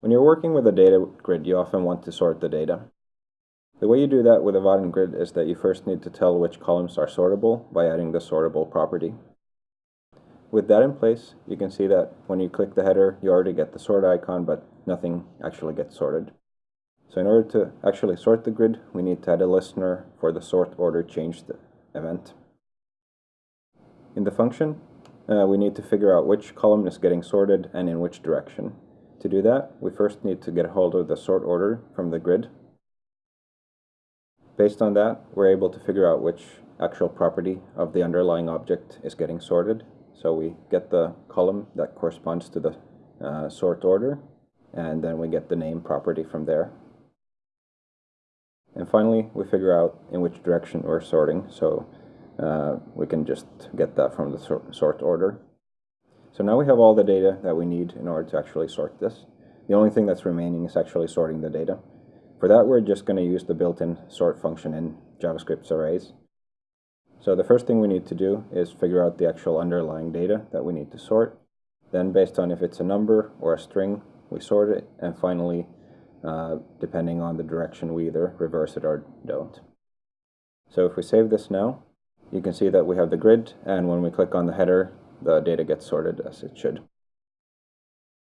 When you're working with a data grid, you often want to sort the data. The way you do that with a Vaadin grid is that you first need to tell which columns are sortable by adding the sortable property. With that in place, you can see that when you click the header, you already get the sort icon, but nothing actually gets sorted. So in order to actually sort the grid, we need to add a listener for the sort order changed event. In the function, uh, we need to figure out which column is getting sorted and in which direction. To do that, we first need to get hold of the sort order from the grid. Based on that, we're able to figure out which actual property of the underlying object is getting sorted. So we get the column that corresponds to the uh, sort order, and then we get the name property from there. And finally, we figure out in which direction we're sorting, so uh, we can just get that from the sort, sort order. So now we have all the data that we need in order to actually sort this. The only thing that's remaining is actually sorting the data. For that, we're just going to use the built-in sort function in JavaScript's arrays. So the first thing we need to do is figure out the actual underlying data that we need to sort. Then based on if it's a number or a string, we sort it. And finally, uh, depending on the direction, we either reverse it or don't. So if we save this now, you can see that we have the grid, and when we click on the header, the data gets sorted as it should.